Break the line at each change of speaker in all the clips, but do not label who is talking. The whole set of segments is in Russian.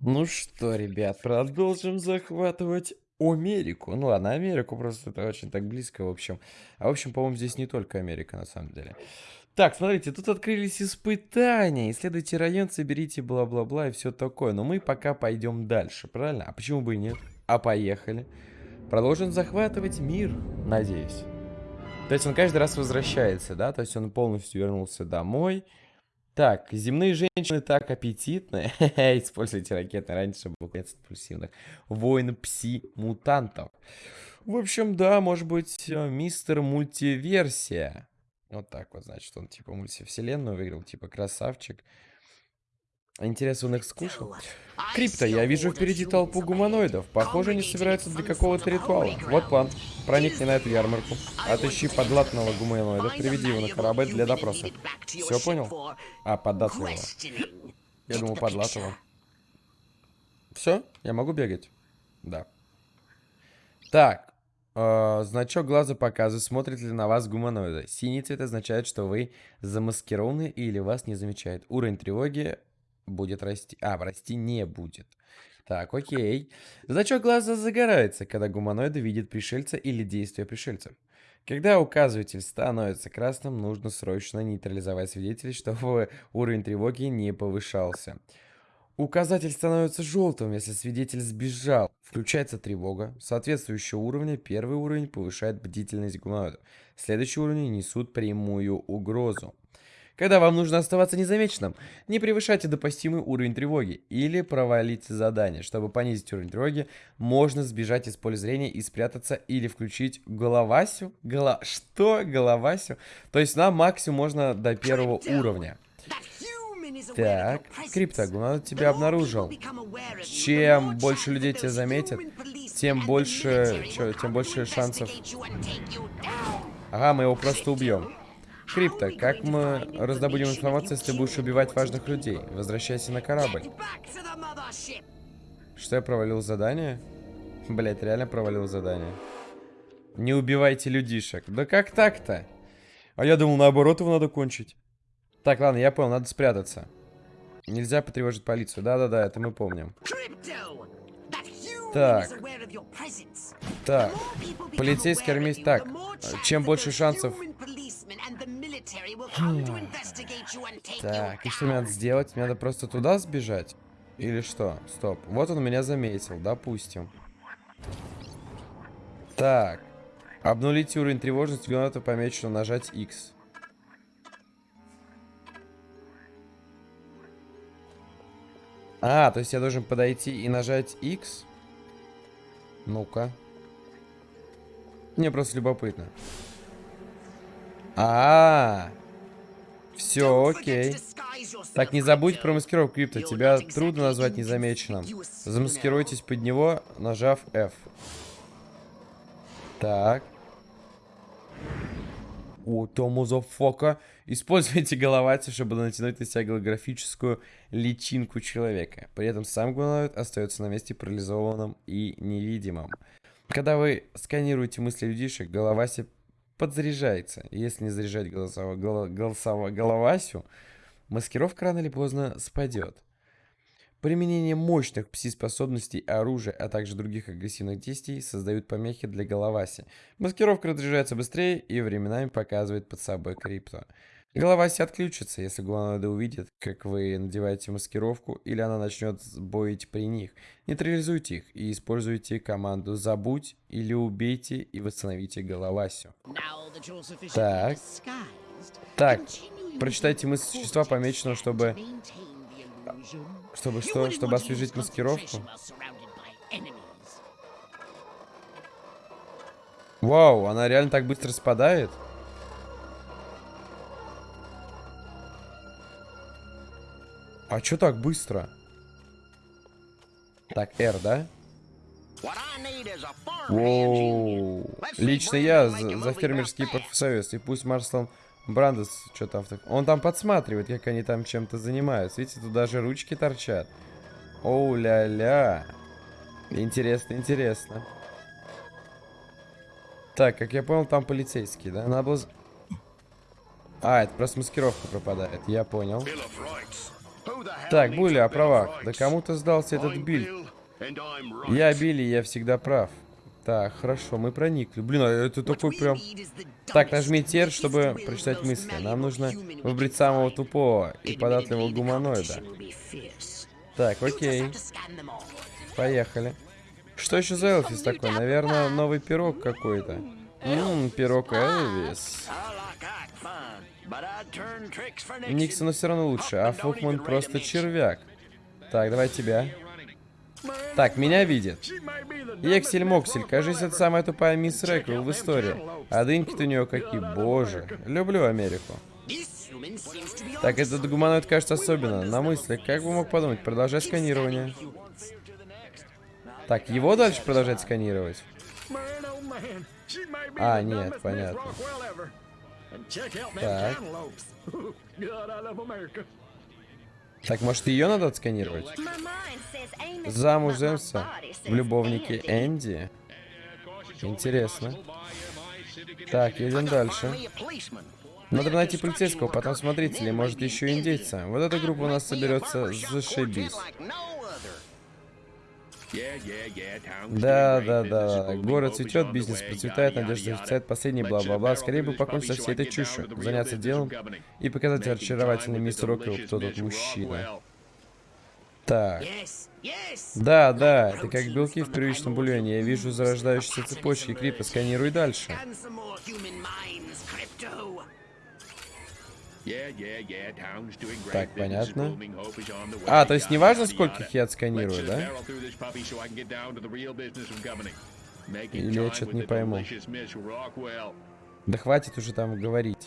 Ну что, ребят, продолжим захватывать Америку. Ну ладно, Америку просто это очень так близко, в общем. А в общем, по-моему, здесь не только Америка, на самом деле. Так, смотрите, тут открылись испытания. Исследуйте район, соберите бла-бла-бла и все такое. Но мы пока пойдем дальше, правильно? А почему бы и нет? А поехали. Продолжим захватывать мир, надеюсь. То есть он каждый раз возвращается, да? То есть он полностью вернулся домой. Так, земные женщины так аппетитные. Используйте ракеты раньше, чтобы от пульсивных. Воин пси-мутантов. В общем, да, может быть, э, мистер мультиверсия. Вот так вот, значит, он типа мультивселенную выиграл, типа красавчик. Интересно, он их скушал? Крипто, я вижу впереди толпу гуманоидов. Похоже, они собираются для какого-то ритуала. Вот план. Проникни на эту ярмарку. Отыщи подлатного гуманоида, приведи его на корабль для допроса. Все понял? А, поддатливого. Я думал, подлатого. Все? Я могу бегать? Да. Так. Э, значок глаза показывает, смотрит ли на вас гуманоида. Синий цвет означает, что вы замаскированы или вас не замечают. Уровень тревоги будет расти. А, расти не будет. Так, окей. Значок глаза загорается, когда гуманоиды видят пришельца или действия пришельцев. Когда указыватель становится красным, нужно срочно нейтрализовать свидетелей, чтобы уровень тревоги не повышался. Указатель становится желтым, если свидетель сбежал. Включается тревога. Соответствующего уровня первый уровень повышает бдительность гуманоидов. Следующие уровни несут прямую угрозу. Когда вам нужно оставаться незамеченным, не превышайте допустимый уровень тревоги или провалите задание. Чтобы понизить уровень тревоги, можно сбежать из поля зрения и спрятаться или включить головасю. Голо... Что? Головасю? То есть на максимум можно до первого уровня. Так, Криптогон тебя обнаружил. Чем больше людей тебя заметят, тем больше, чё, тем больше шансов. Ага, мы его просто убьем. Крипто, как мы раздобудем информацию, если будешь убивать важных людей? Возвращайся на корабль. Что, я провалил задание? Блять, реально провалил задание. Не убивайте людишек. Да как так-то? А я думал, наоборот, его надо кончить. Так, ладно, я понял, надо спрятаться. Нельзя потревожить полицию. Да-да-да, это мы помним. Так. Так. Полицейский армейский. Так. Чем больше шансов так, и что мне надо сделать? Мне надо просто туда сбежать? Или что? Стоп. Вот он меня заметил, допустим. Так. Обнулить уровень тревожности граната помечено нажать X. А, то есть я должен подойти и нажать X? Ну-ка. Мне просто любопытно. А, -а, -а. все, окей. Так, не забудь про маскировку крипто. Тебя трудно назвать незамеченным. Замаскируйтесь под него, нажав F. Так. О, Тому зафока. Используйте головати, чтобы натянуть на себя голографическую личинку человека. При этом сам гуманоид остается на месте парализованным и невидимым. Когда вы сканируете мысли людишек, головаси подзаряжается. Если не заряжать голосово, голосово, головасю, маскировка рано или поздно спадет. Применение мощных пси-способностей, оружия, а также других агрессивных действий создают помехи для головаси. Маскировка разряжается быстрее и временами показывает под собой крипто. Голова отключится, если гуманоиды увидят, как вы надеваете маскировку, или она начнет боить при них. Нейтрализуйте их и используйте команду «Забудь» или «Убейте» и восстановите головасю. Так. Так. Прочитайте мысли существа, помеченного, чтобы... Чтобы что? Чтобы освежить маскировку? Вау, она реально так быстро спадает? А чё так быстро? Так, R, да? Воу. Лично я за, за фермерский профсоюз. И пусть Марслон Брандес что там... Он там подсматривает, как они там чем-то занимаются. Видите, тут даже ручки торчат. Оу-ля-ля. Интересно, интересно. Так, как я понял, там полицейский, да? Надо было... А, это просто маскировка пропадает. Я понял. Так, Були о правах. Да кому-то сдался этот биль. Я Билли, я всегда прав. Так, хорошо, мы проникли. Блин, а это такой прям... Так, нажми тер, чтобы прочитать мысли. Нам нужно выбрать самого тупого и податливого гуманоида. Так, окей. Поехали. Что еще за Элвис такой? Наверное, новый пирог какой-то. Ммм, пирог Элвис. Никсону все равно лучше, а Фукман просто червяк. Так, давай тебя. Так, меня видит. Ексель Моксель, кажется, это самая тупая мисс Рэквилл в истории. А дыньки-то у нее какие, боже. Люблю Америку. Так, этот гуманоид кажется особенно. На мысли, как бы мог подумать, продолжай сканирование. Так, его дальше продолжать сканировать? А, нет, понятно. Так. Так, может, ее надо отсканировать? Замуж Земса в любовнике Энди? Интересно. Так, едем дальше. Надо найти полицейского, потом смотрителей, может еще индейца. Вот эта группа у нас соберется зашибись. Да, да, да. Город цветет, бизнес процветает, надежда офицает, последний бла-бла-бла. Скорее бы покончить со всей этой чушью, заняться делом и показать очаровательный мисс Роквилл, кто тут мужчина. Так. Да, да, это как белки в первичном бульоне. Я вижу зарождающиеся цепочки крипа. Сканируй дальше. Так, понятно. А, то есть неважно, скольких я отсканирую, да? Или я что-то не пойму. Да хватит уже там говорить.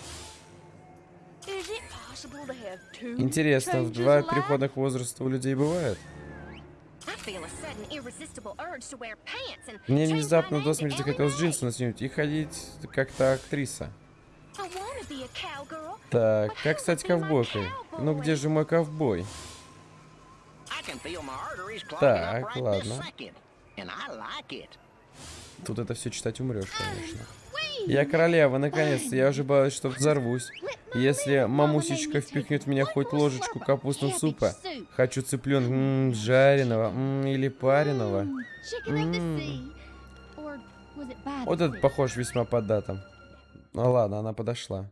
Интересно, в два переходных возраста у людей бывает? Мне внезапно до смерти захотелось джинсы наснимать и ходить как-то актриса. Так, как стать ковбойкой? Ну где же мой ковбой? Так, ладно. Тут это все читать умрешь, конечно. Я королева, наконец-то. Я уже боюсь, что взорвусь. Если мамусечка впихнет меня хоть ложечку капустного супа, хочу цыпленка м -м, жареного м -м, или пареного. М -м. Вот этот похож весьма по датам. Ну ладно, она подошла.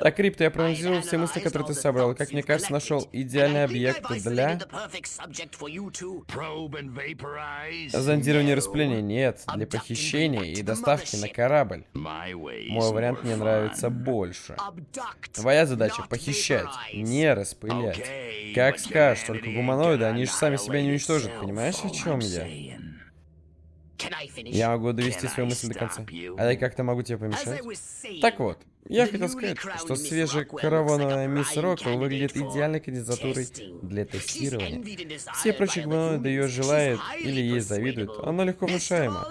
Так, Крипто, я проанализировал все мысли, которые ты собрал, как мне кажется, нашел идеальный объект для... Зондирования распыления. Нет, для похищения и доставки на корабль. Мой вариант мне нравится больше. Твоя задача — похищать, не распылять. Как скажешь, только гуманоиды, они же сами себя не уничтожат, понимаешь, о чем я? Я могу довести свою мысль до конца. А я как-то могу тебе помешать? Так вот, я хотел сказать, что свежая каравановая мисс Роквелл выглядит идеальной кандидатурой для тестирования. Все прочие гуманоиды ее желают или ей завидуют, она легко внушаема.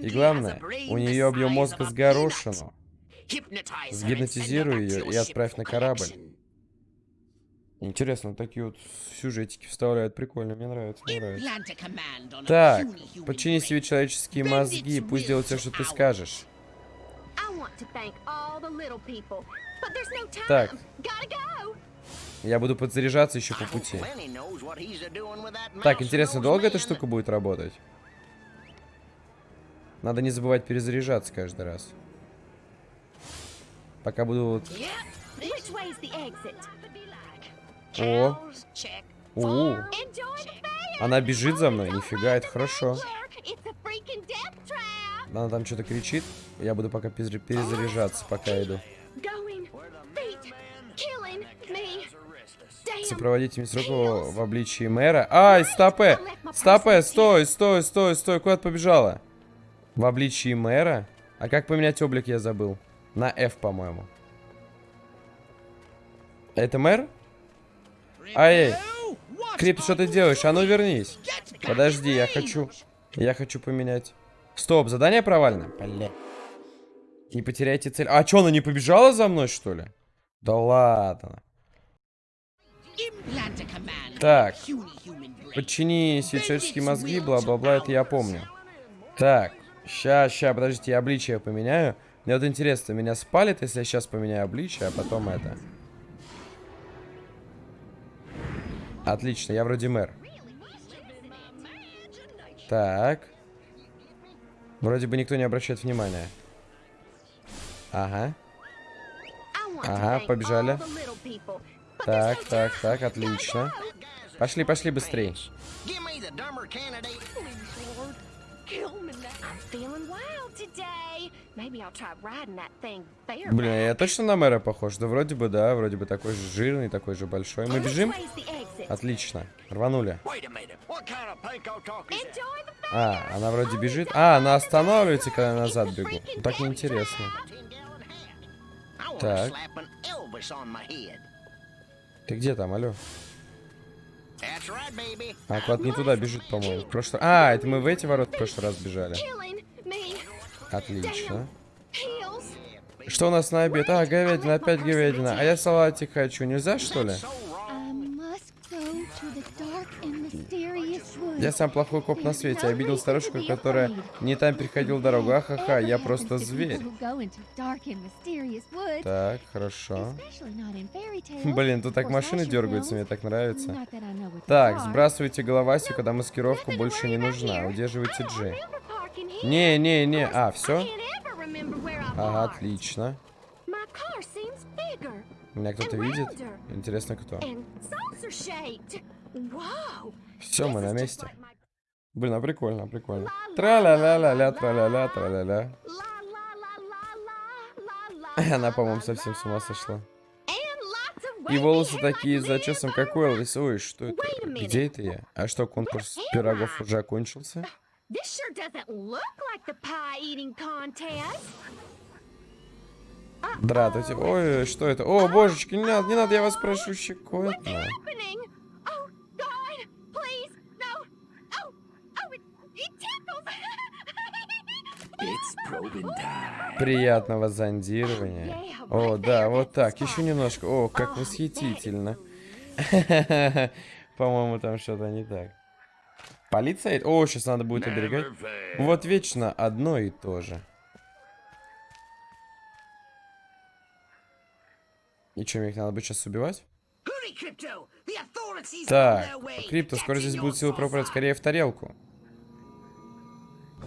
И главное, у нее объем мозга с горошину. Сгипнотизируй ее и отправь на корабль. Интересно, такие вот сюжетики вставляют. Прикольно, мне нравится, мне нравится. Так, подчини себе человеческие мозги, пусть делают все, что ты скажешь. Так. Я буду подзаряжаться еще по пути. Так, интересно, долго эта штука будет работать? Надо не забывать перезаряжаться каждый раз. Пока буду... О. У. Она бежит за мной. Нифига, это хорошо. Она там что-то кричит. Я буду пока перезаряжаться, пока иду. Сопроводите мисс Рокова в обличии мэра. Ай, стопе! Стопе, стой, стой, стой, стой. Куда ты побежала? В обличии мэра? А как поменять облик, я забыл. На F, по-моему. Это мэр? Ай, Крип, что ты делаешь? А ну вернись. Подожди, я хочу... Я хочу поменять... Стоп, задание провалено? Бля. Не потеряйте цель. А что, она не побежала за мной, что ли? Да ладно. Так. Подчини человеческие мозги, бла-бла-бла, это я помню. Так. Ща, ща, подождите, я обличие поменяю. Мне вот интересно, меня спалит, если я сейчас поменяю обличие, а потом это. Отлично, я вроде мэр. Так. Вроде бы никто не обращает внимания. Ага. Ага, побежали. Так, так, так, отлично. Пошли, пошли быстрее. Блин, я точно на мэра похож? Да вроде бы, да, вроде бы такой же жирный, такой же большой. Мы бежим? Отлично. Рванули. А, она вроде бежит. А, она останавливается, когда я назад бегу. Так неинтересно. Так. Ты где там, алло? А, клад не туда бежит, по-моему. Прошлый... А, это мы в эти ворота в прошлый раз бежали. Отлично. Что у нас на обед? А, говядина, опять говядина. А я салатик хочу. Нельзя, что ли? Я сам плохой коп на свете. Я видел старушку, которая не там переходила дорогу. Ахаха, я просто зверь. Так, хорошо. Блин, тут так машины дергаются, мне так нравится. Так, сбрасывайте головасию, когда маскировка больше не нужна. Удерживайте G. Не, не, не. А, все? Ага, отлично. Меня кто-то видит? Интересно, кто? Все, мы на месте. Блин, а прикольно, прикольно. Тра-ля-ля-ля-ля, тра-ля-ля, тра-ля-ля. Она, по-моему, совсем с ума сошла. И волосы такие зачесом, как у Элвис. Ой, что это? Где это я? А что, конкурс пирогов уже окончился? Здравствуйте. Ой, что это? О, божечки, не надо, не надо, я вас прошу, щекотно. Приятного зондирования. О, да, вот так. Еще немножко. О, как восхитительно. По-моему, там что-то не так. Полиция? О, сейчас надо будет оберегать. Вот вечно одно и то же. И что, мне их надо будет сейчас убивать? Так, Крипто, скоро здесь будут силы пропадать скорее в тарелку.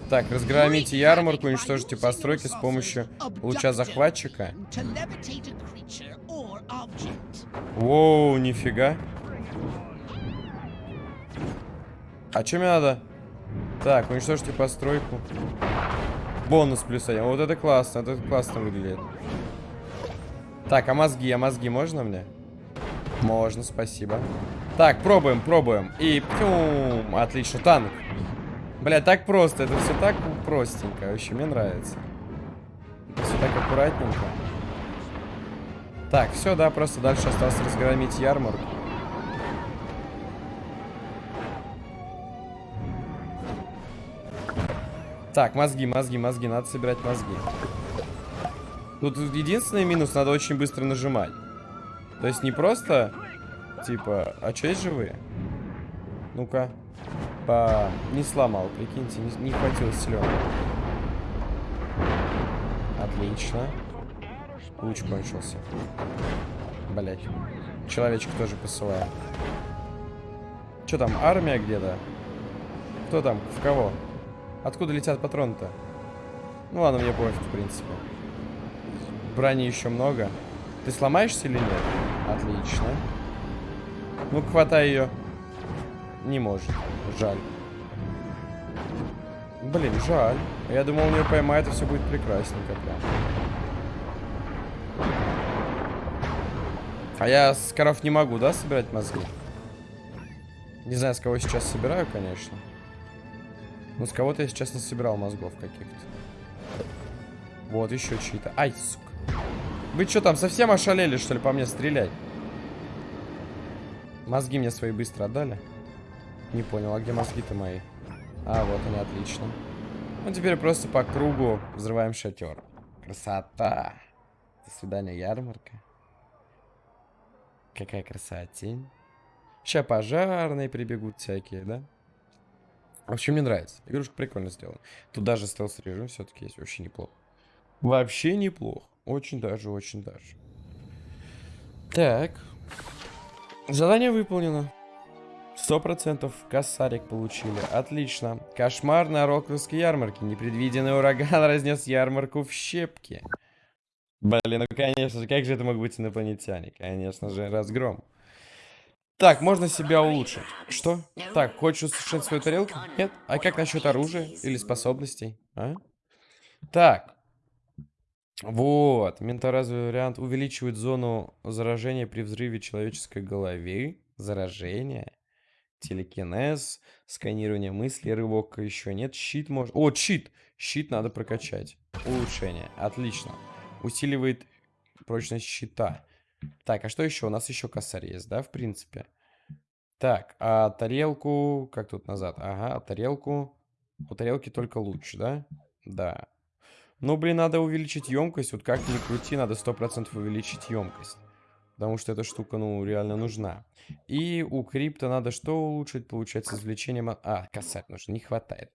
Так, разгромите ярмарку, уничтожите постройки с помощью луча захватчика. Воу, нифига. А что мне надо? Так, уничтожьте постройку. Бонус плюс один. Вот это классно, это классно выглядит. Так, а мозги, а мозги можно мне? Можно, спасибо. Так, пробуем, пробуем. И пьюм, отлично, танк. Бля, так просто. Это все так простенько. Вообще, мне нравится. Это все так аккуратненько. Так, все, да, просто дальше осталось разгромить ярмарку. Так, мозги, мозги, мозги. Надо собирать мозги. Тут единственный минус, надо очень быстро нажимать. То есть не просто, типа, а что есть живые? Ну-ка по... Не сломал, прикиньте, не, не хватило силен. Отлично. Луч кончился. Блять. Человечек тоже посылаю. Что там, армия где-то? Кто там? В кого? Откуда летят патроны-то? Ну ладно, мне пофиг, в принципе. Брони еще много. Ты сломаешься или нет? Отлично. Ну, хватай ее. Не может. Жаль. Блин, жаль. Я думал, у нее поймает, и все будет прекрасненько прям. А я с коров не могу, да, собирать мозги? Не знаю, с кого сейчас собираю, конечно. Но с кого-то я сейчас не собирал мозгов каких-то. Вот, еще чьи-то. Ай, сука. Вы что там, совсем ошалели, что ли, по мне стрелять? Мозги мне свои быстро отдали. Не понял, а где мозги-то мои? А, вот они, отлично. Ну, теперь просто по кругу взрываем шатер. Красота. До свидания, ярмарка. Какая красотень. Сейчас пожарные прибегут всякие, да? В общем, мне нравится. Игрушка прикольно сделана. Тут даже стелс-режим все-таки есть. Вообще неплохо. Вообще неплохо. Очень даже, очень даже. Так. Задание выполнено. Сто процентов косарик получили. Отлично. Кошмар на Роквиллской ярмарке. Непредвиденный ураган разнес ярмарку в щепки. Блин, ну конечно же, как же это могут быть инопланетяне? Конечно же, разгром. Так, можно себя улучшить. Что? Так, хочешь усушить свою тарелку? Нет? А как насчет оружия или способностей? А? Так. Вот. Менторазвый вариант увеличивает зону заражения при взрыве человеческой головы. Заражение. Телекинез. Сканирование мыслей. Рывок еще нет. Щит может... О, щит! Щит надо прокачать. Улучшение. Отлично. Усиливает прочность щита. Так, а что еще? У нас еще косарь есть, да, в принципе? Так, а тарелку... Как тут назад? Ага, а тарелку... У тарелки только луч, да? Да. Ну, блин, надо увеличить емкость. Вот как ни крути, надо 100% увеличить емкость. Потому что эта штука, ну, реально нужна. И у крипта надо что улучшить? Получается, извлечение... А, косарь нужно, не хватает.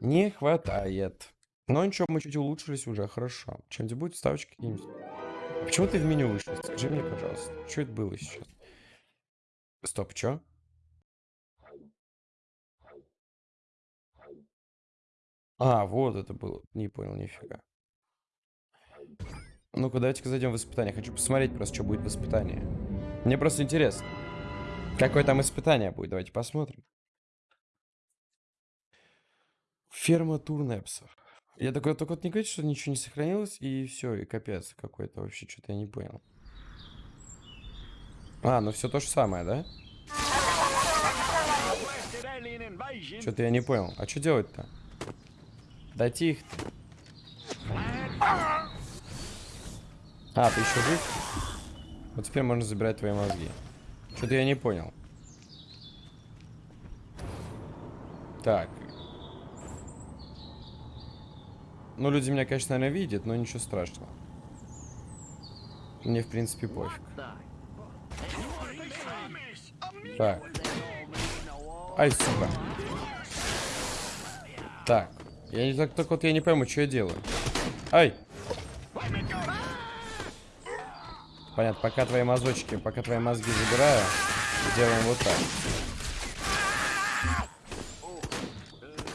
Не хватает. Но ничего, мы чуть улучшились уже, хорошо. Чем-нибудь будет ставочки какие-нибудь? Почему ты в меню вышел? Скажи мне, пожалуйста. Что это было сейчас? Стоп, что? А, вот это было. Не понял, нифига. Ну-ка, давайте-ка зайдем в испытание. Хочу посмотреть просто, что будет в испытании. Мне просто интересно. Какое там испытание будет? Давайте посмотрим. Ферма турнепсов. Я такой, только вот не говорите, что ничего не сохранилось, и все, и капец какой-то вообще, что-то я не понял. А, ну все то же самое, да? Что-то я не понял. А что делать-то? Дайте их -то. А, ты еще жив? Вот теперь можно забирать твои мозги. Что-то я не понял. Так, Ну, люди меня, конечно, наверное, видят, но ничего страшного. Мне, в принципе, пофиг. Так. Ай, сука. Так. Я не так, только вот я не пойму, что я делаю. Ай! Понятно, пока твои мазочки, пока твои мозги забираю, делаем вот так.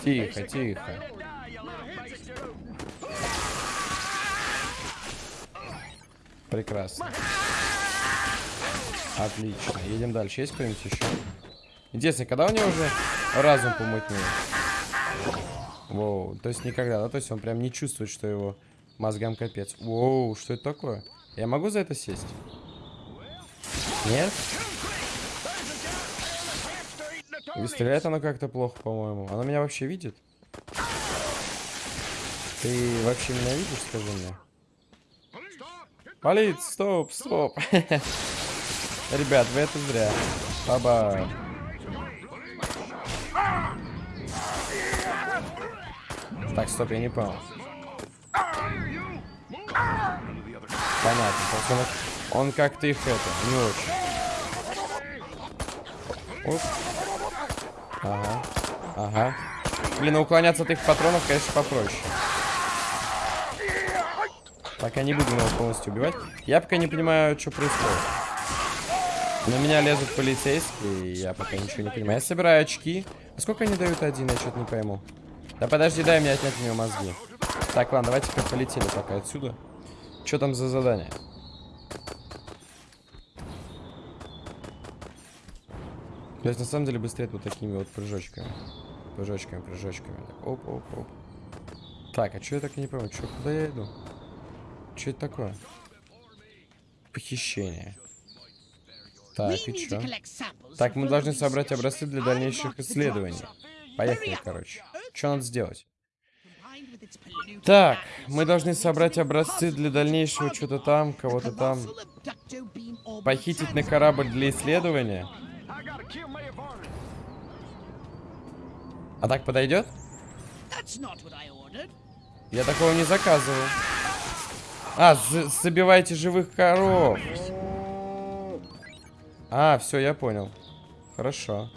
Тихо, тихо. Прекрасно. Отлично. Едем дальше. Есть кто-нибудь еще? Интересно, когда у него уже разум помутнее? Воу, то есть никогда, да? То есть он прям не чувствует, что его мозгам капец. Воу, что это такое? Я могу за это сесть? Нет? И стреляет оно как-то плохо, по-моему. Оно меня вообще видит? Ты вообще меня видишь, скажи мне? Полиция, стоп, стоп. Ребят, вы это зря. Баба. Так, стоп, я не понял. Понятно. Он, он как-то их это, не очень. Оп. Ага. Ага. Блин, уклоняться от их патронов, конечно, попроще. Пока не буду его полностью убивать. Я пока не понимаю, что происходит. На меня лезут полицейские, и я пока ничего не понимаю. Я собираю очки. А сколько они дают один, я что-то не пойму. Да подожди, дай мне отнять у него мозги. Так, ладно, давайте-ка полетели пока отсюда. Что там за задание? То есть, на самом деле, быстрее вот такими вот прыжочками. Прыжочками, прыжочками. Оп, оп, оп. Так, а что я так не пойму? Что, куда я иду? Что это такое? Похищение. Так, и что? Так, мы должны собрать образцы для дальнейших исследований. Поехали, короче. Что надо сделать? Так, мы должны собрать образцы для дальнейшего что-то там, кого-то там. Похитить на корабль для исследования. А так подойдет? Я такого не заказывал. А, забивайте живых коров. А, все, я понял. Хорошо.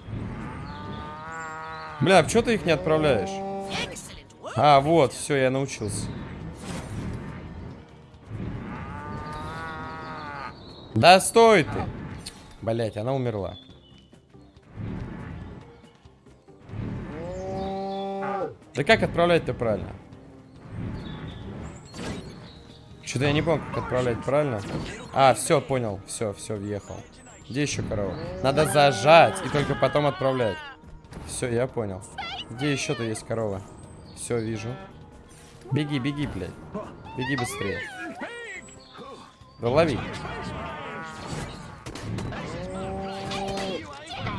Бля, а что ты их не отправляешь? А, вот, все, я научился. Да стой ты! Блять, она умерла. Да как отправлять-то правильно? Что-то я не помню, как отправлять правильно. А, все, понял. Все, все, въехал. Где еще корова? Надо зажать и только потом отправлять. Все, я понял. Где еще-то есть корова? Все, вижу. Беги, беги, блядь. Беги быстрее. Да лови.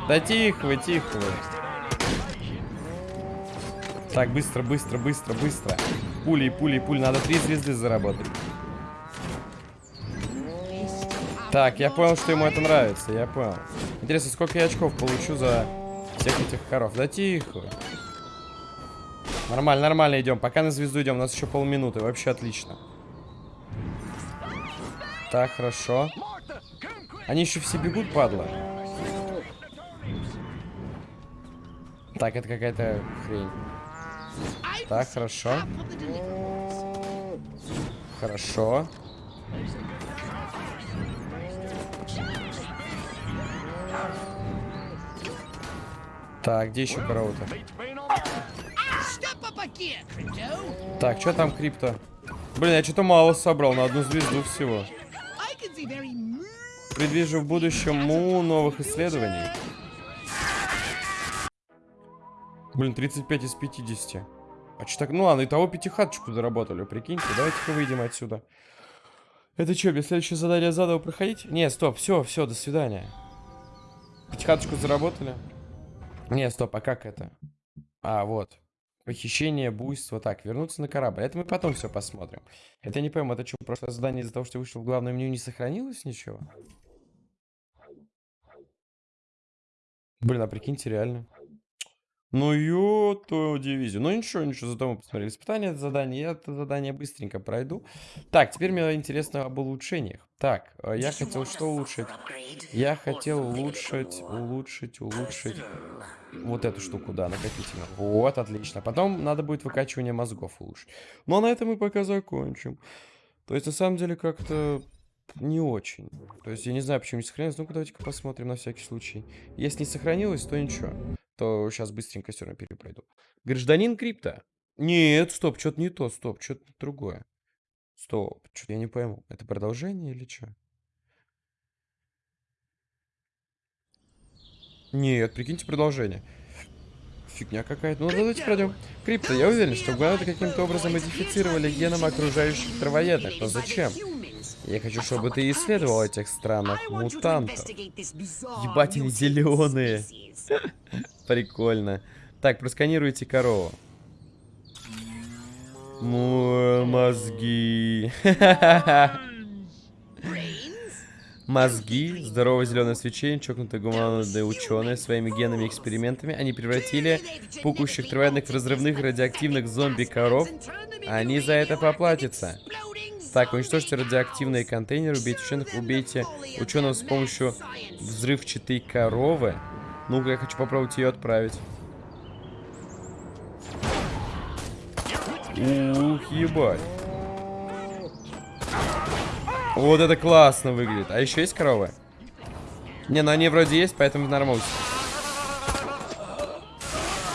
Да тихо вы, тихо вы. Так, быстро, быстро, быстро, быстро. Пули, пули, пули. Надо три звезды заработать. Так, я понял, что ему это нравится. Я понял. Интересно, сколько я очков получу за всех этих коров? Да тихо. Нормально, нормально идем. Пока на звезду идем. У нас еще полминуты. Вообще отлично. Так, хорошо. Они еще все бегут, падла. Так, это какая-то хрень. Так, хорошо. Хорошо. Так, где еще корова-то? Так, что там крипто? Блин, я что-то мало собрал на одну звезду всего. Предвижу в будущем му новых исследований. Блин, 35 из 50. А что так? Ну ладно, того пятихаточку заработали, прикиньте. Давайте-ка выйдем отсюда. Это что, без следующее задание заново проходить? Не, стоп, все, все, до свидания. Пятихаточку заработали. Не, стоп, а как это? А, вот. Похищение, буйство. Так, вернуться на корабль. Это мы потом все посмотрим. Это не пойму, это что, прошлое задание из-за того, что вышел в главное меню, не сохранилось ничего? Блин, а прикиньте, реально. Ну, ё-то дивизию. Ну, ничего, ничего, зато мы посмотрели испытание, это задание. Я это задание быстренько пройду. Так, теперь мне интересно об улучшениях. Так, э, я хотел что улучшить? Я хотел улучшить, улучшить, улучшить вот эту штуку, да, накопительную. Вот, отлично. Потом надо будет выкачивание мозгов улучшить. Ну, а на этом мы пока закончим. То есть, на самом деле, как-то не очень. То есть, я не знаю, почему не сохранилось. Ну-ка, давайте-ка посмотрим на всякий случай. Если не сохранилось, то ничего то сейчас быстренько все равно перепройду. Гражданин крипта. Нет, стоп, что-то не то, стоп, что-то другое. Стоп, что-то я не пойму. Это продолжение или что? Нет, прикиньте продолжение. Фигня какая-то. Ну, давайте пройдем. Крипто, я уверен, что гуаны каким-то образом модифицировали геном окружающих травоедных. Но зачем? Я хочу, чтобы ты исследовал этих странных мутантов. Ебать, они зеленые. Прикольно. Так, просканируйте корову. Мозги. Мозги, здоровое зеленое свечение, чокнутые гуманоидные ученые своими генами и экспериментами. Они превратили пукущих травоядных в разрывных радиоактивных зомби-коров. Они за это поплатятся. Так, уничтожьте радиоактивные контейнеры, убейте ученых, убейте ученого с помощью взрывчатой коровы. Ну-ка, я хочу попробовать ее отправить. Ух, ебать. Вот это классно выглядит. А еще есть коровы? Не, ну они вроде есть, поэтому нормусик.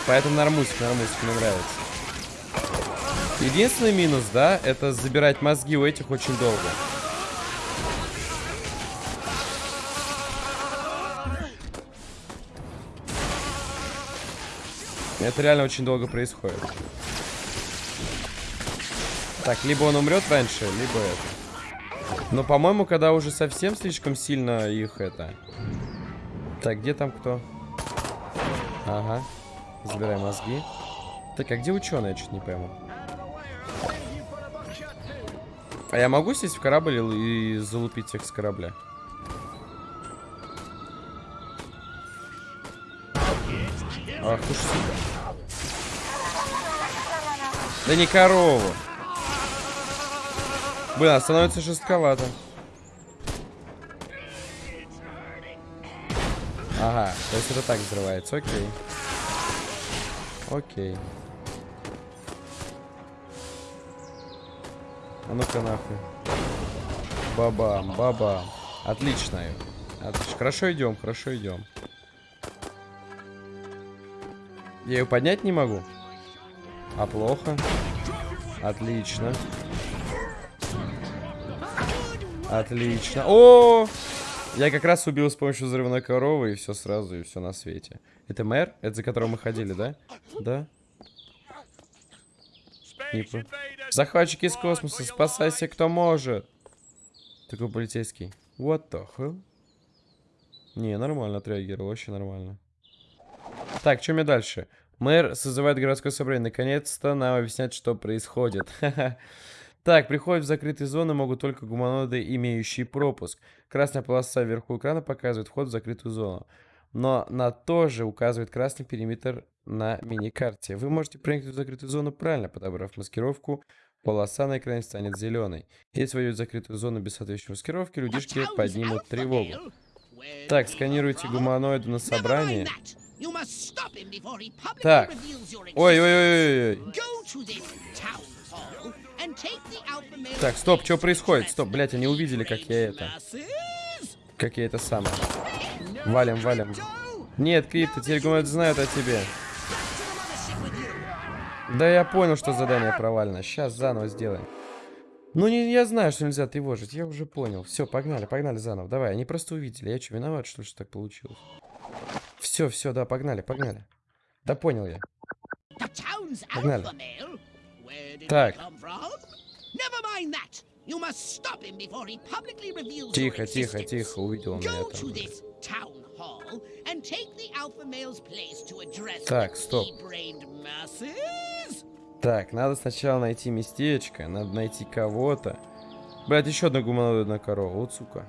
Поэтому нормусик, нормусик, мне нравится. Единственный минус, да, это забирать мозги у этих очень долго. Это реально очень долго происходит. Так, либо он умрет раньше, либо это. Но, по-моему, когда уже совсем слишком сильно их это... Так, где там кто? Ага. Забирай мозги. Так, а где ученые? Я чуть не пойму. А я могу сесть в корабль и залупить их с корабля? Ах уж сука. Да не корову. Блин, а становится жестковато. Ага, то есть это так взрывается, окей. Окей. Ну-ка нахуй. Бабам, бабам. Отлично. Отлично. Хорошо идем, хорошо идем. Я ее поднять не могу. А плохо? Отлично. Отлично. О! Я как раз убил с помощью взрывной коровы, и все сразу, и все на свете. Это мэр? Это за которым мы ходили, да? Да? Не Захватчики из космоса, спасайся, кто может. Такой полицейский. What the hell? Не, нормально отреагировал, вообще нормально. Так, что мне дальше? Мэр созывает городское собрание. Наконец-то нам объяснять, что происходит. Так, приходят в закрытые зоны могут только гуманоиды, имеющие пропуск. Красная полоса вверху экрана показывает вход в закрытую зону. Но на то же указывает красный периметр на мини-карте. Вы можете проникнуть в закрытую зону правильно, подобрав маскировку. Полоса на экране станет зеленой. Если войдете в закрытую зону без соответствующей маскировки, людишки поднимут тревогу. Так, сканируйте гуманоида на собрании. Так. Ой-ой-ой-ой. Так, стоп, что происходит? Стоп, блядь, они увидели, как я это... Как я это сам. Валим, валим. Нет, Крипто, теперь гуманоиды знают о тебе. Да я понял, что задание провалено. Сейчас заново сделаем. Ну, не, я знаю, что нельзя тревожить. Я уже понял. Все, погнали, погнали заново. Давай, они просто увидели. Я что, виноват, что ли, что так получилось? Все, все, да, погнали, погнали. Да понял я. Погнали. Так. Тихо, тихо, тихо, увидел он меня там. Так, стоп. Так, надо сначала найти местечко, надо найти кого-то. Блять, еще одна гуманоидная корова, вот сука.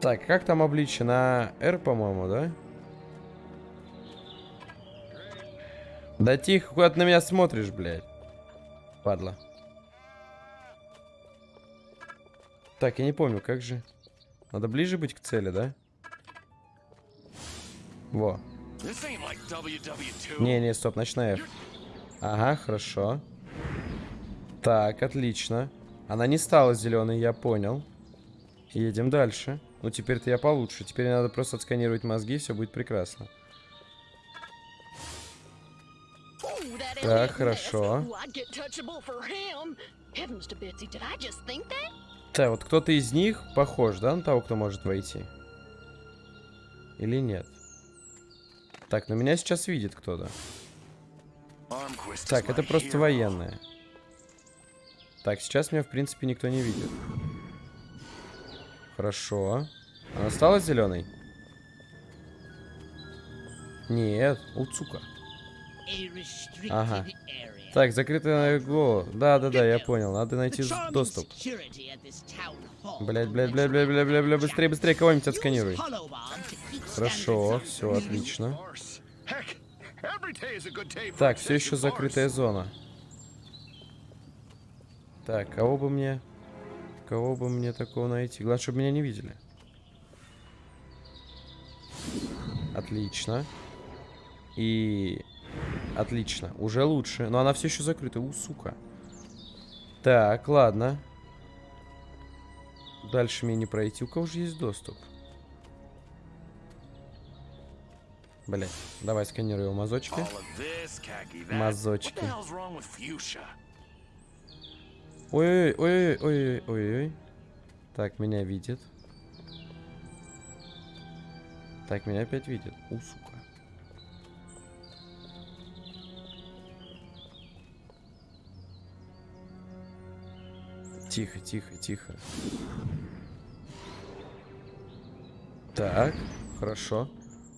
Так, как там обличие? На R, по-моему, да? Да тихо, куда ты на меня смотришь, блядь? Падла. Так, я не помню, как же... Надо ближе быть к цели, да? Во. Не-не, стоп, ночная F. Ага, хорошо. Так, отлично. Она не стала зеленой, я понял. Едем дальше. Ну, теперь-то я получше. Теперь надо просто отсканировать мозги, все будет прекрасно. Так, хорошо. Так, вот кто-то из них похож, да, на того, кто может войти? Или нет? Так, но меня сейчас видит кто-то. Так, это просто военные. Так, сейчас меня, в принципе, никто не видит. Хорошо. Она стала зеленой? Нет, уцука. Ага. Так, закрытый го. Да, да, да, я понял. Надо найти доступ. Блять, блять, блять, блять, блять, блять, блять, быстрее, быстрее, кого-нибудь отсканируй. Хорошо, все отлично. Так, все еще закрытая зона. Так, кого бы мне... Кого бы мне такого найти? Главное, чтобы меня не видели. Отлично. И... Отлично. Уже лучше. Но она все еще закрыта. У, сука. Так, ладно. Дальше мне не пройти. У кого же есть доступ? Блять. Давай сканируем его мазочки. Мазочки. Ой-ой-ой-ой-ой-ой-ой. Так, меня видит. Так, меня опять видит. У, сука. Тихо, тихо, тихо. Так, хорошо.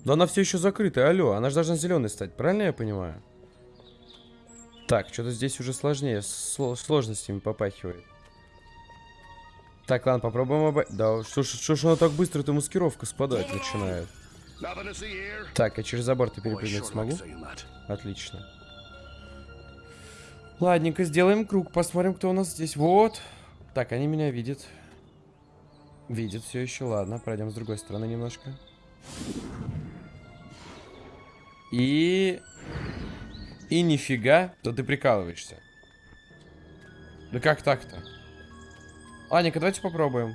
Но она все еще закрыта, алло. Она же должна зеленой стать, правильно я понимаю? Так, что-то здесь уже сложнее. Сло сложностями попахивает. Так, ладно, попробуем оба... Да, что ж, что ж она так быстро, эта маскировка спадать начинает. Так, я через забор-то перепрыгнуть смогу? Отлично. Ладненько, сделаем круг, посмотрим, кто у нас здесь. Вот. Так, они меня видят. Видят все еще, ладно. Пройдем с другой стороны немножко. И... И нифига, то ты прикалываешься. Да как так-то? Ладненько, давайте попробуем.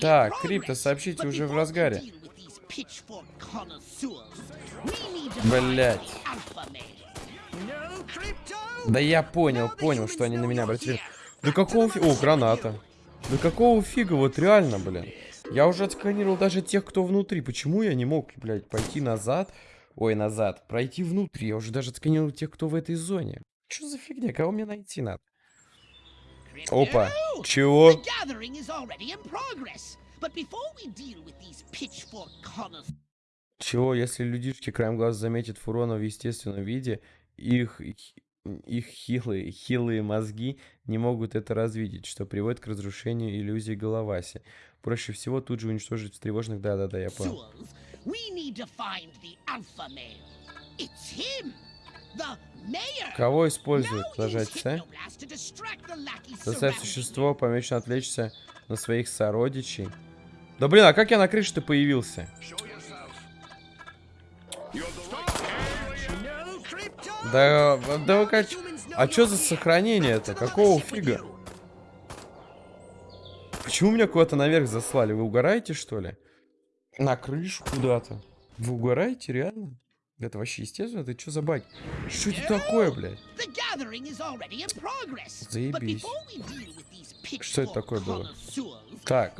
Так, Крипто, сообщите уже в разгаре. Блять. Да я понял, понял, что они на меня обратили. Да какого фига? О, граната. Да какого фига, вот реально, блин. Я уже отсканировал даже тех, кто внутри. Почему я не мог, блядь, пойти назад? Ой, назад. Пройти внутри. Я уже даже отсканировал тех, кто в этой зоне. Что за фигня? Кого мне найти надо? Опа. Чего? Чего, если людишки краем глаз заметят фурона в естественном виде, их, их хилые, хилые мозги не могут это развидеть, что приводит к разрушению иллюзии головаси. Проще всего тут же уничтожить встревоженных... Да-да-да, я понял. Кого используют? Нажать С?
Surrounding
существо помечено отвлечься на своих сородичей. Да блин, а как я на крыше-то появился? Да, да вы как... А чё за сохранение это? Какого фига? Почему меня куда-то наверх заслали? Вы угораете, что ли? На крышу куда-то. Вы угораете, реально? Это вообще естественно? Это что за баг? Что это такое, блядь? Заебись. Что это такое было? Так,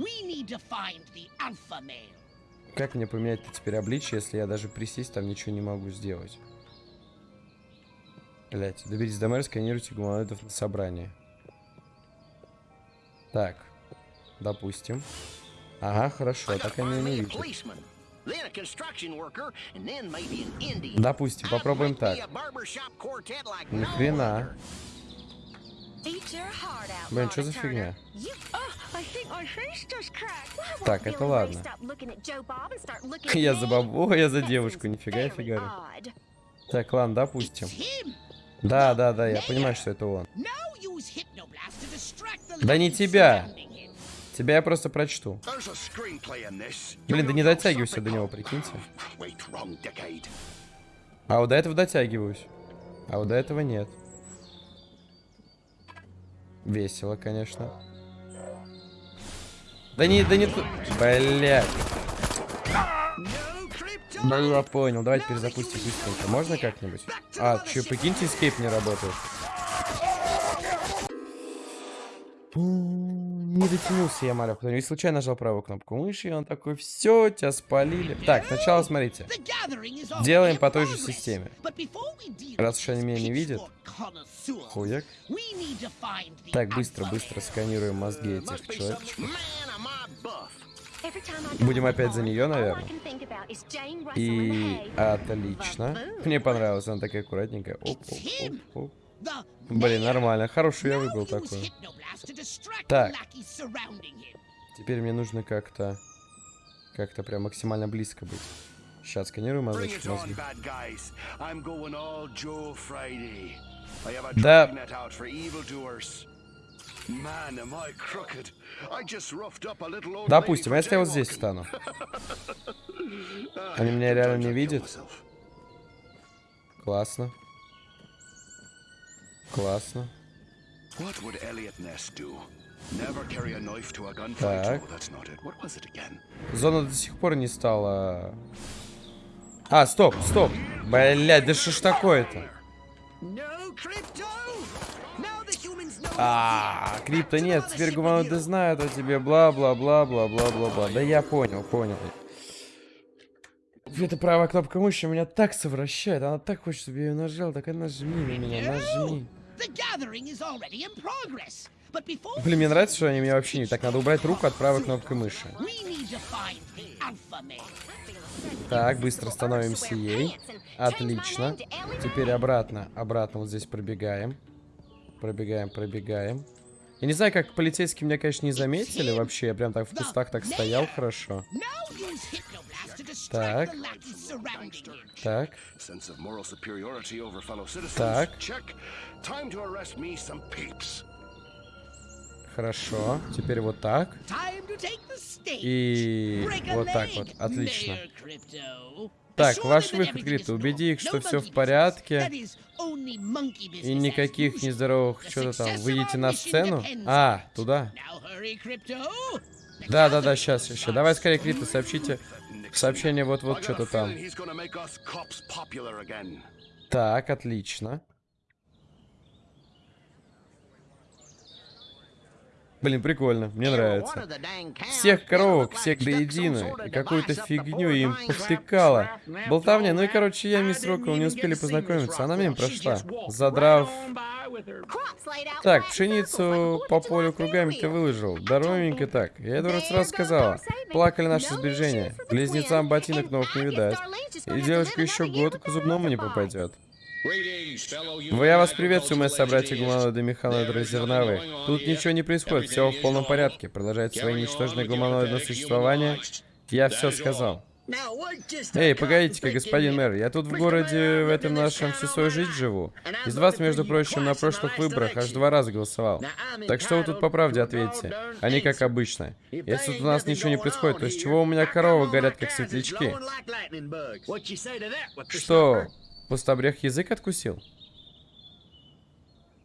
как мне поменять теперь обличие, если я даже присесть там ничего не могу сделать? Блять, доберитесь до мэра, сканируйте гуманоидов на собрании. Так, допустим. Ага, хорошо, так они не видят. Допустим, попробуем так. Ни хрена. Блин, что за фигня? Так, это ладно. Я за бабу, я за девушку, нифига я фигарю. Так, ладно, допустим. Да, да, да, я понимаю, что это он. Да не тебя. Тебя я просто прочту. Блин, да не дотягивайся до него, прикиньте. А вот до этого дотягиваюсь. А вот до этого нет. Весело, конечно. Да не, да не тут. Ну, я понял. Давайте перезапустим быстренько. Можно как-нибудь? А, че, прикиньте, эскейп не работает. Не дотянулся я, малек. И случайно нажал правую кнопку мыши, и он такой, все, тебя спалили. Так, сначала смотрите. Делаем по той же системе. Раз уж они меня не видят. Хуяк. Так, быстро,
alpha
быстро
male.
сканируем мозги этих человечков.
Будем
опять за нее, наверное.
И
отлично. Мне понравилось, она такая аккуратненькая. Оп, оп, оп, оп. Блин, нормально. Хорошую я выбрал такую. Так. Теперь мне нужно как-то... Как-то прям максимально близко быть. Сейчас сканирую
Bring
мозочек мозги.
a
Да. Допустим, а если я вот здесь встану?
Ah,
Они меня реально не видят? Классно. Классно. Так. Зона до сих пор не стала... А, стоп, стоп. Блядь, да что ж такое-то? А, крипто нет, теперь гуманоиды знают о тебе, бла-бла-бла-бла-бла-бла-бла. Да я понял, понял. Эта правая кнопка мыши меня так совращает, она так хочет, чтобы я ее нажал, так и нажми на меня, нажми. Блин, мне нравится, что они меня вообще не... Так, надо убрать руку от правой кнопки мыши. Так, быстро становимся ей. Отлично. Теперь обратно, обратно вот здесь пробегаем. Пробегаем, пробегаем. Я не знаю, как полицейские меня, конечно, не заметили вообще. Я прям так в кустах так стоял хорошо. Так. Так. Так. Хорошо. Теперь вот так. И вот так вот. Отлично. Так, ваш выход,
is
Убеди их, что все в порядке. И никаких нездоровых что-то там. Выйдите на сцену. А, туда. Да, да, да, сейчас, сейчас. Давай скорее, Крипто, сообщите сообщение вот-вот что-то там.
feeling he's
Блин, прикольно, мне нравится. Всех коровок, всех до единой, и какую-то фигню им повтыкала. Болтовня, ну и короче, я и мисс Роквелл не успели познакомиться, она мимо прошла. Задрав... Так, пшеницу по полю кругами ты выложил. Здоровенько так. Я это раз раз сказала. Плакали наши сбережения. Близнецам ботинок новых не видать. И девушка еще год к зубному не попадет. Я вас приветствую, мои собратья гуманоиды механоиды зерновые. Тут ничего не происходит, все в полном порядке. Продолжайте свое ничтожное гуманоидное существование. Я все сказал. Эй, погодите-ка, господин мэр, я тут в городе, в этом нашем всю свою жизнь живу. Из вас, между прочим, на прошлых выборах аж два раза голосовал. Так что вы тут по правде ответите, а не как обычно. Если тут у нас ничего не происходит, то с чего у меня коровы горят как светлячки? Что, пустобрех язык откусил?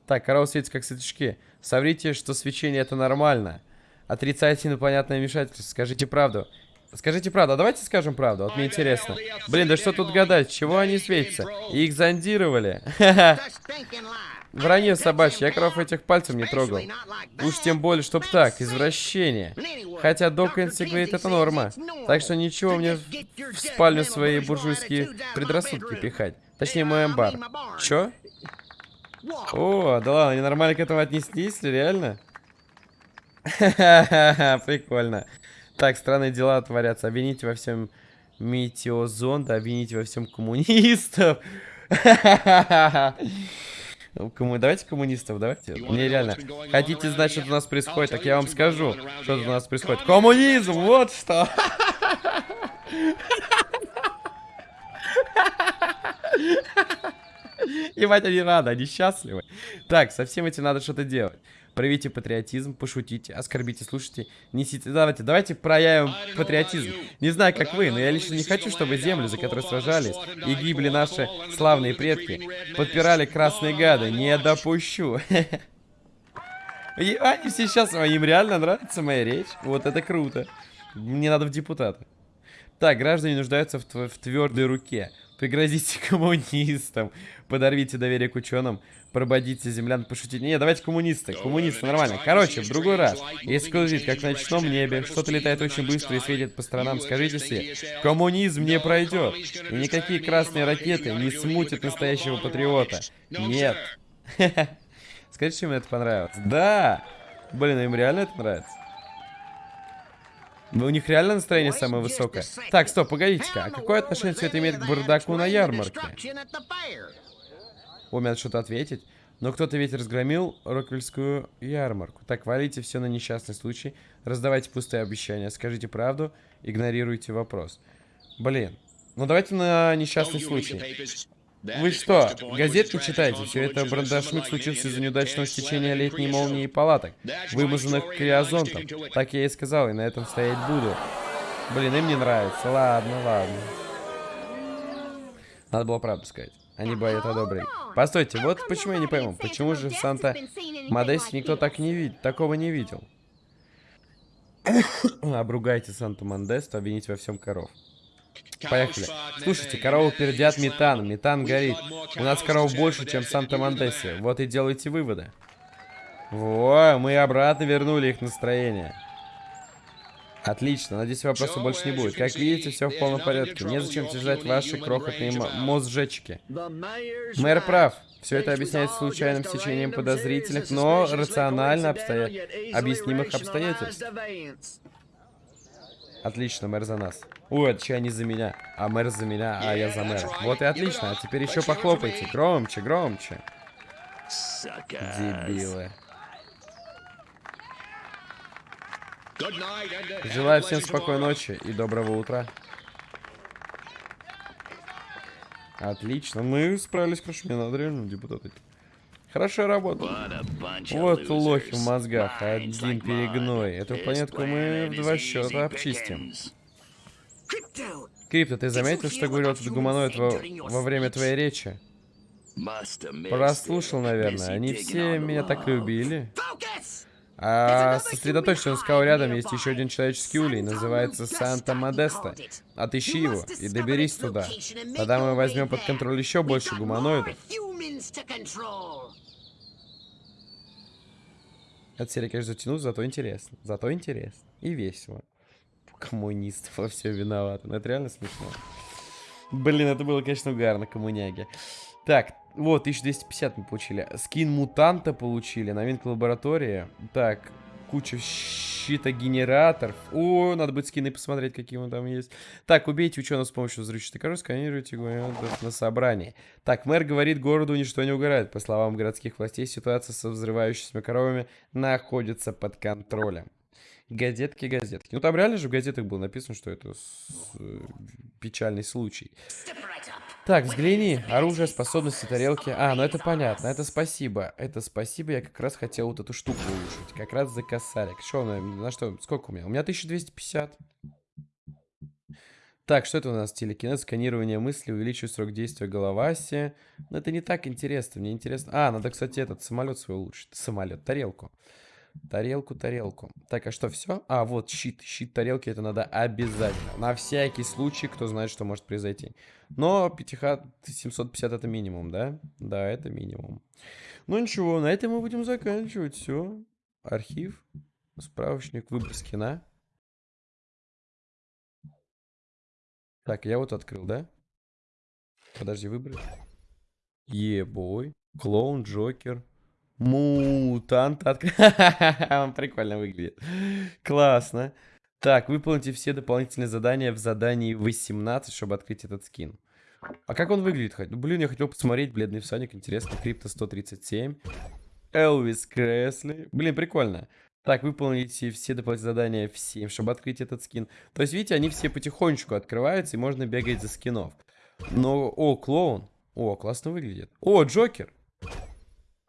Так, корова светится как светлячки. Соврите, что свечение это нормально. Отрицайте инопланетное вмешательство, скажите правду. Скажите правду, а давайте скажем правду, вот мне интересно. Блин, да что тут гадать, чего они светятся? Их зондировали. Вранье собачье, я коров этих пальцем не трогал. Уж тем более, чтоб так, извращение. Хотя Докенси говорит, это норма. Так что ничего мне в спальню свои буржуйские предрассудки пихать. Точнее, мой амбар. Чё? О, да ладно, они нормально к этому отнеслись, реально? Ха-ха-ха, прикольно. Так, странные дела творятся. Обвините во всем метеозонда, обвините во всем коммунистов. Кому... Давайте коммунистов, давайте. Мне реально. Хотите знать, что у нас происходит? Так я вам скажу, что тут у нас происходит. Коммунизм, вот что. Ебать, они рады, они счастливы. Так, со всем этим надо что-то делать. Проявите патриотизм, пошутите, оскорбите, слушайте, несите. Давайте, давайте проявим патриотизм. Не знаю, как вы, но я лично не хочу, чтобы землю, за которую сражались, и гибли наши славные предки, подпирали красные гады. Не допущу. Они все сейчас, им реально нравится моя речь. Вот это круто. Мне надо в депутаты. Так, граждане нуждаются в, в твердой руке. Пригрозите коммунистам. Подорвите доверие к ученым. Прободите землян, пошутите. Не, давайте коммунисты. Коммунисты, нормально. Короче, в другой раз. Если кто видит, как на ночном небе, что-то летает очень быстро и светит по сторонам, скажите себе, коммунизм не пройдет. И никакие красные ракеты не смутят настоящего патриота. Нет. Скажите, что им это понравилось. Да! Блин, им реально это нравится? Ну, у них реально настроение самое высокое. Так, стоп, погодите-ка. А какое отношение все это имеет к бардаку на ярмарке? О, мне надо что-то ответить. Но кто-то ведь разгромил Роквельскую ярмарку. Так, валите все на несчастный случай. Раздавайте пустые обещания. Скажите правду. Игнорируйте вопрос. Блин. Ну давайте на несчастный случай. Вы что, газет не читаете? Все это брандашмик случился из-за неудачного стечения летней молнии и палаток, вымазанных криозонтом. Так я и сказал, и на этом стоять буду. Блин, им не нравится. Ладно, ладно. Надо было правду сказать. Они бы это одобрили. Постойте, вот почему я не пойму. Почему же в Санта Модесте никто так не видит, такого не видел? Обругайте Санту Модесту, обвините во всем коров. Поехали. Слушайте, коровы пердят метан, метан горит. У нас коров больше, чем в Санта-Мандесе. Вот и делайте выводы. Во, мы обратно вернули их настроение. Отлично, надеюсь, вопросов больше не будет. Как видите, все в полном порядке. Незачем тяжелять ваши крохотные мозжечки. Мэр прав. Все это объясняется случайным стечением подозрительных, но рационально обстоя... объяснимых обстоятельств. Отлично, мэр за нас. Ой, это чья не за меня, а мэр за меня, а я за мэра. Вот и отлично, а теперь еще похлопайте. Громче, громче. Дебилы. Желаю всем спокойной ночи и доброго утра. Отлично, мы справились хорошо. Мне надо реально депутаты. Хорошая работа. Вот лохи в мозгах, один перегной. Эту планетку мы в два счета обчистим. Крипто, ты заметил, что говорил этот гуманоид во, во время твоей речи? Прослушал, наверное. Они все меня так любили. А сосредоточься, он сказал, рядом есть еще один человеческий улей, называется Санта Модеста. Отыщи его и доберись туда. Тогда мы возьмем под контроль еще больше гуманоидов. Эта серия, конечно, затянулась, зато интересно. Зато интересно. И весело. Коммунистов во все виноваты. Ну, это реально смешно. Блин, это было, конечно, угарно, коммуняги. Так, вот, 1250 мы получили. Скин мутанта получили, новинка лаборатории. Так, куча щитогенераторов. О, надо будет скины посмотреть, какие он там есть. Так, убейте ученого с помощью взрывчатой коробки, сканируйте гуманоидов на собрании. Так, мэр говорит, городу ничто не угорает. По словам городских властей, ситуация со взрывающимися коровами находится под контролем. Газетки, газетки. Ну, там реально же в газетах было написано, что это с- печальный случай. Так, взгляни. Оружие, способности, тарелки. А, ну это понятно. Это спасибо. Это спасибо. Я как раз хотел вот эту штуку улучшить. Как раз за косарик. Что, на, на что? Сколько у меня? У меня 1250. Так, что это у нас? Телекинез, сканирование мысли, увеличивает срок действия головаси. Но это не так интересно. Мне интересно... А, надо, кстати, этот самолет свой улучшить. Самолет. Тарелку, тарелку. Так, а что, все? А, вот, щит. Щит тарелки это надо обязательно. На всякий случай, кто знает, что может произойти. Но 5 750 это минимум, да? Да, это минимум. Ну ничего, на этом мы будем заканчивать. Все. Архив. Справочник, выбор скина. Так, я вот открыл, да? Подожди, выбрать. Ебой. Клоун, Джокер. Мутант. Он прикольно выглядит. Классно. Так, выполните все дополнительные задания в задании 18, чтобы открыть этот скин. А как он выглядит? Ну, блин, я хотел посмотреть. Бледный всадник, интересно. Крипто 137. Элвис Кресли. Блин, прикольно. Так, выполните все дополнительные задания в 7, чтобы открыть этот скин. То есть, видите, они все потихонечку открываются, и можно бегать за скинов. Но, о, клоун. О, классно выглядит. О, Джокер.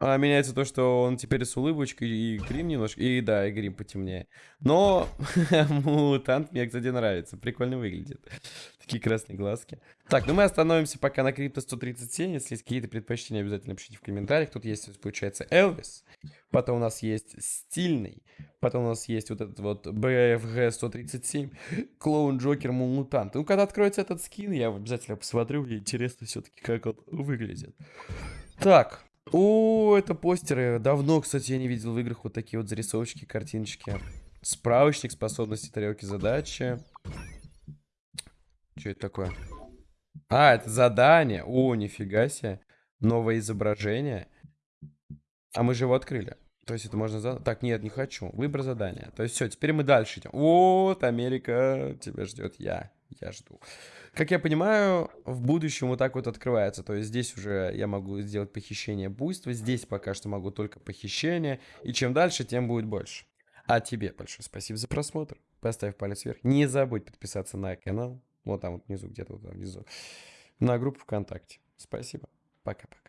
А, меняется то, что он теперь с улыбочкой и грим немножко. И да, и грим потемнее. Но мутант мне, кстати, нравится. Прикольно выглядит. Такие красные глазки. Так, ну мы остановимся пока на крипто 137. Если есть какие-то предпочтения, обязательно пишите в комментариях. Тут есть, получается, Элвис. Потом у нас есть стильный. Потом у нас есть вот этот вот BFG 137. Клоун Джокер Мутант. Ну, когда откроется этот скин, я обязательно посмотрю. Мне интересно все-таки, как он выглядит. Так. О, это постеры. Давно, кстати, я не видел в играх вот такие вот зарисовочки, картиночки. Справочник способности тарелки задачи. Что это такое? А, это задание. О, нифига себе. Новое изображение. А мы же его открыли. То есть это можно... За... Так, нет, не хочу. Выбор задания. То есть все, теперь мы дальше идем. Вот, Америка, тебя ждет я. Я жду. Как я понимаю, в будущем вот так вот открывается. То есть здесь уже я могу сделать похищение буйства. Здесь пока что могу только похищение. И чем дальше, тем будет больше. А тебе большое спасибо за просмотр. Поставь палец вверх. Не забудь подписаться на канал. Вот там вот внизу, где-то вот там внизу. На группу ВКонтакте. Спасибо. Пока-пока.